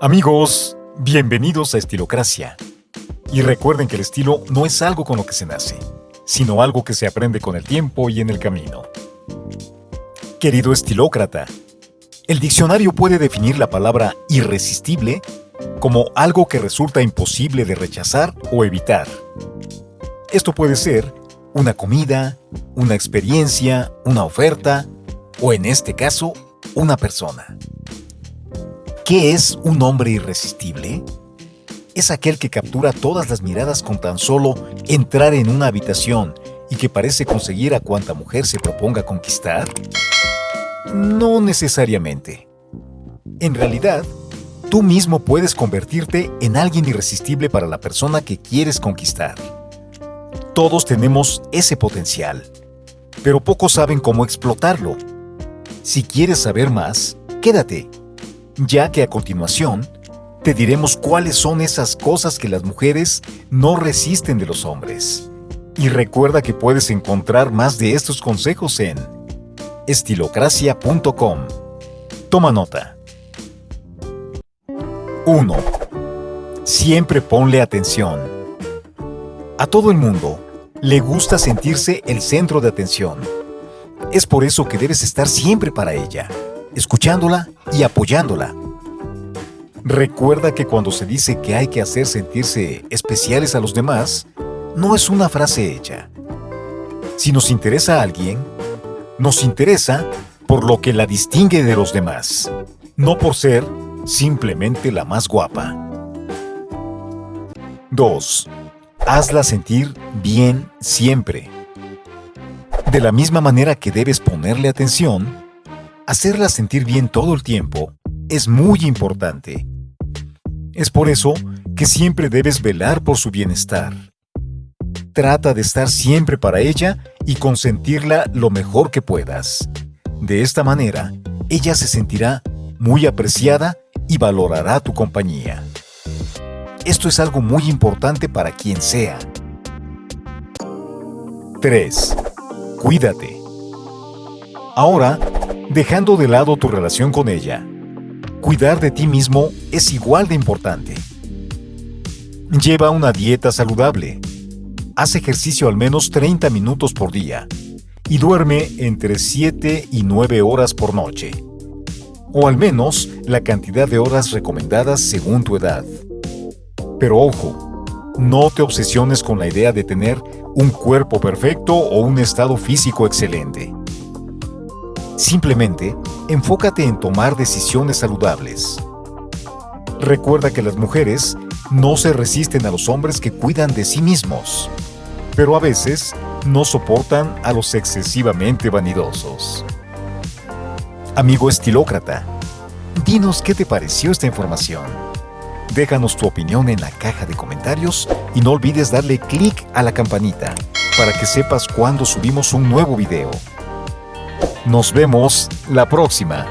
Amigos, bienvenidos a Estilocracia. Y recuerden que el estilo no es algo con lo que se nace, sino algo que se aprende con el tiempo y en el camino. Querido estilócrata, el diccionario puede definir la palabra irresistible como algo que resulta imposible de rechazar o evitar. Esto puede ser una comida, una experiencia, una oferta o en este caso, una persona. ¿Qué es un hombre irresistible? Es aquel que captura todas las miradas con tan solo entrar en una habitación y que parece conseguir a cuanta mujer se proponga conquistar. No necesariamente. En realidad, tú mismo puedes convertirte en alguien irresistible para la persona que quieres conquistar. Todos tenemos ese potencial, pero pocos saben cómo explotarlo. Si quieres saber más, quédate ya que a continuación te diremos cuáles son esas cosas que las mujeres no resisten de los hombres. Y recuerda que puedes encontrar más de estos consejos en estilocracia.com. Toma nota. 1. Siempre ponle atención. A todo el mundo le gusta sentirse el centro de atención. Es por eso que debes estar siempre para ella escuchándola y apoyándola. Recuerda que cuando se dice que hay que hacer sentirse especiales a los demás, no es una frase hecha. Si nos interesa a alguien, nos interesa por lo que la distingue de los demás, no por ser simplemente la más guapa. 2. Hazla sentir bien siempre. De la misma manera que debes ponerle atención, hacerla sentir bien todo el tiempo es muy importante. Es por eso que siempre debes velar por su bienestar. Trata de estar siempre para ella y consentirla lo mejor que puedas. De esta manera, ella se sentirá muy apreciada y valorará tu compañía. Esto es algo muy importante para quien sea. 3. Cuídate. Ahora, dejando de lado tu relación con ella. Cuidar de ti mismo es igual de importante. Lleva una dieta saludable. Haz ejercicio al menos 30 minutos por día y duerme entre 7 y 9 horas por noche. O al menos la cantidad de horas recomendadas según tu edad. Pero ojo, no te obsesiones con la idea de tener un cuerpo perfecto o un estado físico excelente. Simplemente, enfócate en tomar decisiones saludables. Recuerda que las mujeres no se resisten a los hombres que cuidan de sí mismos, pero a veces no soportan a los excesivamente vanidosos. Amigo estilócrata, dinos qué te pareció esta información. Déjanos tu opinión en la caja de comentarios y no olvides darle clic a la campanita para que sepas cuando subimos un nuevo video. Nos vemos la próxima.